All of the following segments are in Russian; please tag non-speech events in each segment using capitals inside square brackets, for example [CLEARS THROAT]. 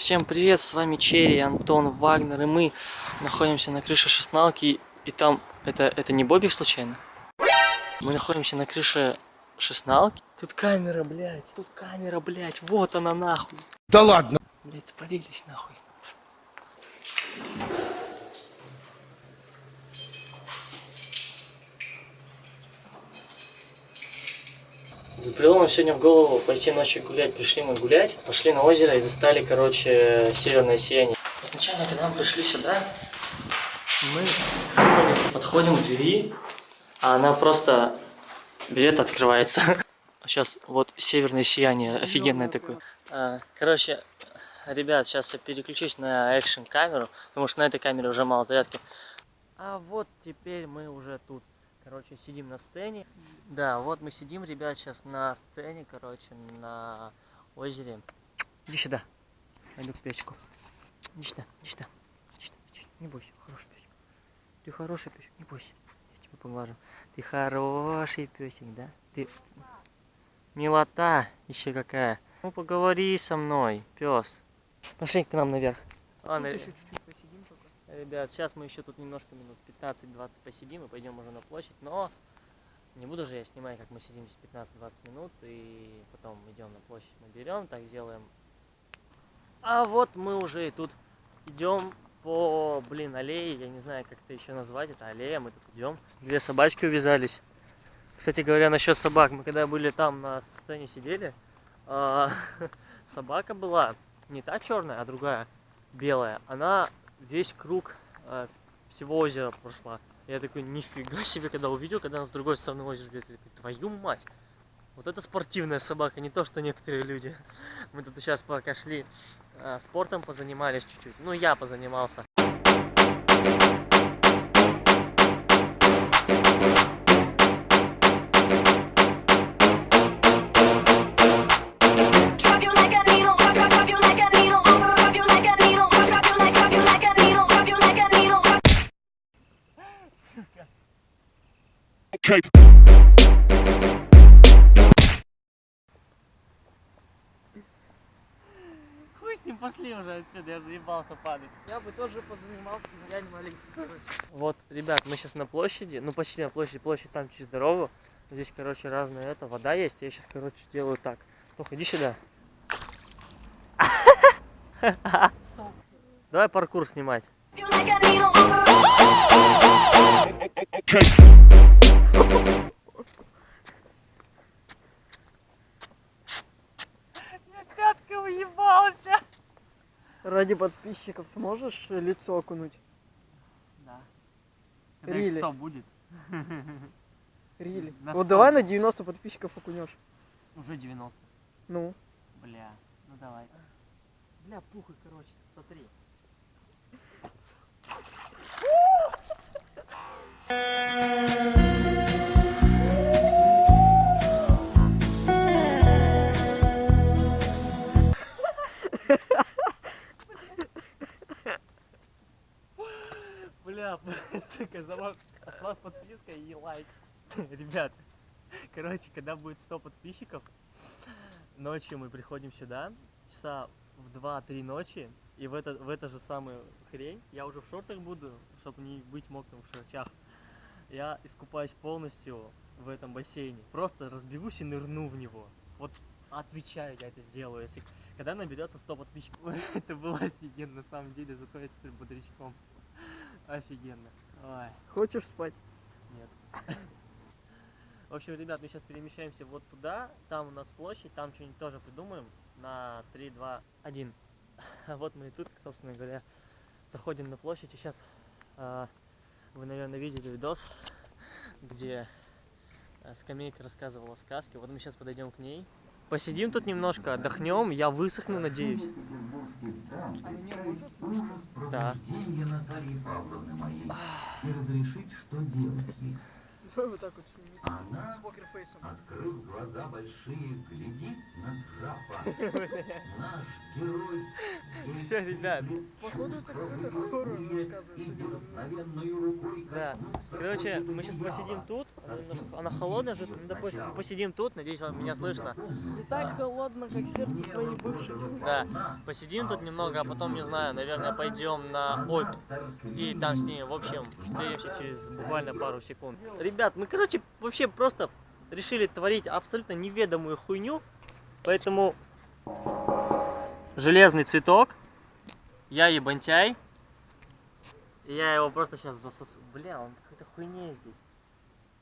Всем привет, с вами Черри, Антон, Вагнер, и мы находимся на крыше шестналки, и там, это, это не Бобик случайно? Мы находимся на крыше шестналки. Тут камера, блядь, тут камера, блядь, вот она нахуй. Да ладно. Блядь, спалились нахуй. Взбрело нам сегодня в голову пойти ночью гулять. Пришли мы гулять, пошли на озеро и застали, короче, северное сияние. Сначала, когда мы пришли сюда, мы думали, подходим к двери, а она просто берет, открывается. [LAUGHS] Сейчас вот северное сияние, офигенное такое. А, Короче, ребят, сейчас я переключусь на экшн камеру, потому что на этой камере уже мало зарядки. А вот теперь мы уже тут. Короче, сидим на сцене. Да, вот мы сидим, ребят, сейчас на сцене, короче, на озере. Иди сюда. Пойду к песику. Иди сюда, иди сюда. Иди сюда, иди сюда. Не бойся, хороший песик. Ты хороший песик, не бойся. Я тебя поглажу. Ты хороший песик, да? Ты милота еще какая. Ну поговори со мной, пес. Пошли к нам наверх. Ладно, посидим только. Ребят, сейчас мы еще тут немножко минут 15-20 посидим и пойдем уже на площадь, но не буду же я снимать, как мы сидим здесь 15-20 минут и потом идем на площадь, мы берем, так сделаем. А вот мы уже и тут идем по, блин, аллее, я не знаю, как это еще назвать, это аллея, мы тут идем. Две собачки увязались. Кстати говоря, насчет собак, мы когда были там на сцене сидели, а, [LAUGHS] собака была не та черная, а другая, белая. Она весь круг э, всего озера прошла. Я такой, нифига себе, когда увидел, когда она с другой стороны озера бегает, я такой, твою мать. Вот это спортивная собака, не то, что некоторые люди. [LAUGHS] Мы тут сейчас пока шли, э, спортом позанимались чуть-чуть. Ну, я позанимался. Хуй с ним, пошли уже отсюда, я заебался падать. Я бы тоже позанимался, но я не маленький, короче. Вот, ребят, мы сейчас на площади, ну почти на площади, площадь там через дорогу. Здесь, короче, разная это, вода есть. Я сейчас, короче, делаю так. Ну, иди сюда. [LAUGHS] Давай паркур снимать. Okay. Ради подписчиков сможешь лицо окунуть? Да. Рили. 100 будет. Рили. На Вот давай на 90 подписчиков окунешь. Уже 90. Ну. Бля, ну давай. Бля, пухай, короче, смотри. Бля, [LAUGHS] сука, за вас, с вас подписка и лайк. [LAUGHS] Ребят, короче, когда будет 100 подписчиков, ночью мы приходим сюда, часа в 2-3 ночи, и в это, в это же самую хрень, я уже в шортах буду, чтобы не быть мокрым в шортах, я искупаюсь полностью в этом бассейне. Просто разбегусь и нырну в него. Вот отвечаю, я это сделаю. Если когда наберется 100 подписчиков, [LAUGHS] это было офигенно, на самом деле, зато я теперь бодрячком. Офигенно. Ой. Хочешь спать? Нет. В общем, ребят, мы сейчас перемещаемся вот туда. Там у нас площадь, там что-нибудь тоже придумаем. На 3, 2, 1. А вот мы и тут, собственно говоря, заходим на площадь. И сейчас вы, наверное, видели видос, где э, скамейка рассказывала сказки. Вот мы сейчас подойдем к ней. Посидим тут немножко, отдохнем. Я высохну, надеюсь. Да. Рождения Натальи Павловны моей и разрешить, что делать ей. Давай вот так вот сними. Она, С покерфейсом. открыв глаза большие, глядит на графа. [LAUGHS] Наш герой [LAUGHS] Все, ребят. Походу это какой-то хоррор рассказывает. Да. Короче, мы сейчас посидим тут. Она немножко- Она холодная же. Ну, да пофиг. Мы посидим тут. Надеюсь, вам меня слышно. Не так холодно, как сердце твоей бывшей. Да. Посидим тут немного, а потом, не знаю, наверное, пойдем на Обь. И там с ними, в общем, встретимся через буквально пару секунд. Ребят, мы, короче, вообще просто решили творить абсолютно неведомую хуйню. Поэтому железный цветок. Я ебантяй. И я его просто сейчас засосу. Бля, он какой-то хуйней здесь.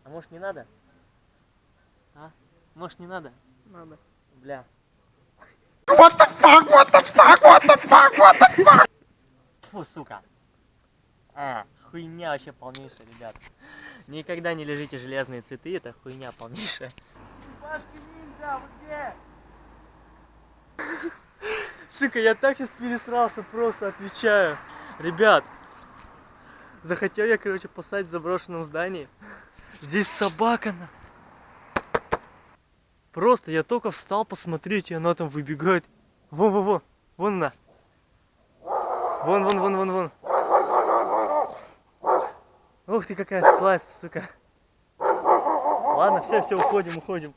А может не надо? А? Может не надо? Надо. Бля. Фу, сука. А, хуйня вообще полнейшая, ребят. Никогда не лежите железные цветы, это хуйня полнейшая. ниндзя, вы где? Сука, я так сейчас пересрался, просто отвечаю. Ребят, захотел я, короче, посадить в заброшенном здании. Здесь собака на... Просто я только встал посмотреть, и она там выбегает. Вон, вон, вон, вон она. Вон, вон, вон, вон, вон. Ух ты, какая сласть, сука. Ладно, все, все, уходим, уходим.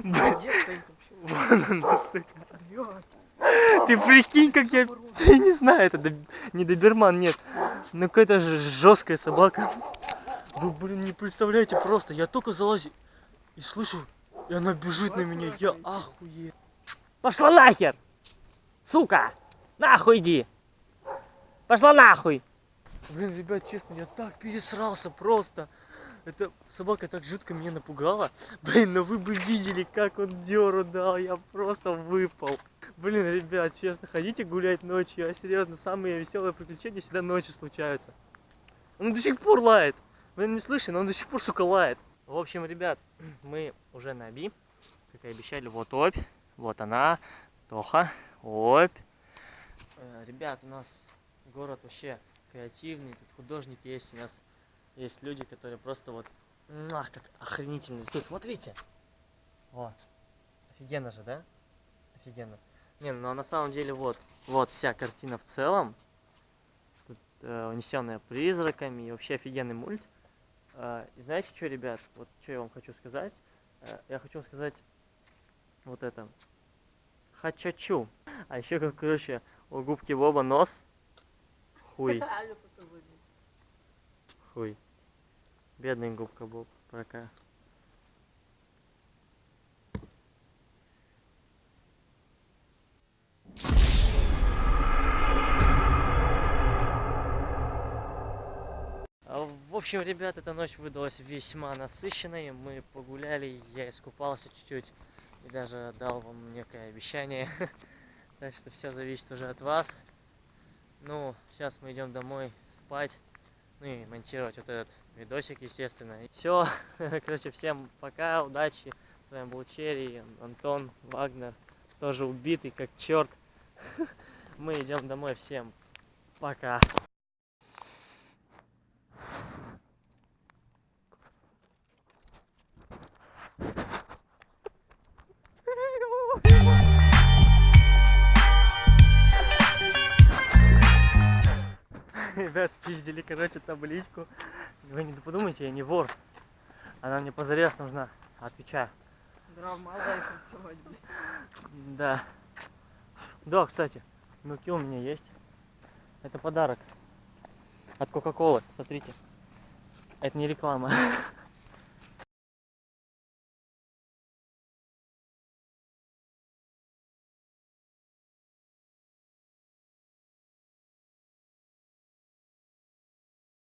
Блин, Где стоит вообще? [LAUGHS] Вон она, сука. Блядь. Ты прикинь, как я... [LAUGHS] Я не знаю, это доб- не доберман, нет. Ну какая-то же жесткая собака. Вы, блин, не представляете просто. Я только залазю и слышу, и она бежит на меня. Я ахуе. Пошла нахер! Сука! Нахуй иди! Пошла нахуй! Блин, ребят, честно, я так пересрался просто. Эта собака так жутко меня напугала. Блин, но вы бы видели, как он дёру дал. Я просто выпал. Блин, ребят, честно, ходите гулять ночью. А серьезно, самые веселые приключения всегда ночью случаются. Он до сих пор лает. Вы не слышите, но он до сих пор, сука, лает. В общем, ребят, [CLEARS THROAT] мы уже на Оби. Как и обещали, вот Обь. Вот она. Тоха. Обь. Э, Ребят, у нас город вообще креативный. Тут художники есть. У нас есть люди, которые просто вот... Ах, как охренительно рисуют. Смотрите. Вот. Офигенно же, да? Офигенно. Не, ну а на самом деле вот, вот вся картина в целом. Тут э, унесенная призраками и вообще офигенный мульт. Э, и знаете что, ребят, вот что я вам хочу сказать? Э, я хочу сказать вот это. Хачачу. А еще, короче, у губки Боба нос. Хуй. [LAUGHS] Хуй. Бедный губка Боб. Пока. А, В общем, ребят, эта ночь выдалась весьма насыщенной. Мы погуляли, я искупался чуть-чуть и даже дал вам некое обещание. [LAUGHS] Так что все зависит уже от вас. Ну, сейчас мы идем домой спать. Ну и монтировать вот этот видосик, естественно. Все, [LAUGHS] короче, всем пока, удачи. С вами был Черри, Антон, Вагнер, тоже убитый как черт. [LAUGHS] Мы идем домой, всем пока. [LAUGHS] Ребят, спиздили, короче, табличку. Вы не подумайте, я не вор. Она мне позарез нужна. Отвечаю. Рисовать, блядь. Да. Да, кстати, муки у меня есть. Это подарок. От Кока-Колы, смотрите. Это не реклама. [LAUGHS]